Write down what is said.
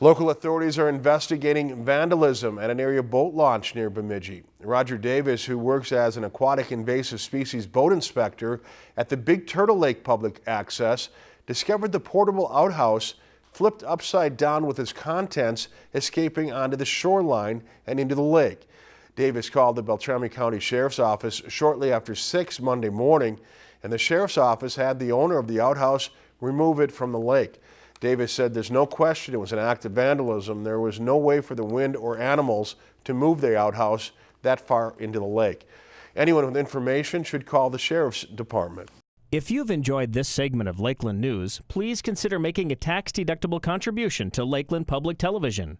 Local authorities are investigating vandalism at an area boat launch near Bemidji. Roger Davis, who works as an aquatic invasive species boat inspector at the Big Turtle Lake Public Access, discovered the portable outhouse flipped upside down with its contents escaping onto the shoreline and into the lake. Davis called the Beltrami County Sheriff's Office shortly after 6 Monday morning, and the Sheriff's Office had the owner of the outhouse remove it from the lake. Davis said there's no question it was an act of vandalism. There was no way for the wind or animals to move the outhouse that far into the lake. Anyone with information should call the Sheriff's Department. If you've enjoyed this segment of Lakeland News, please consider making a tax-deductible contribution to Lakeland Public Television.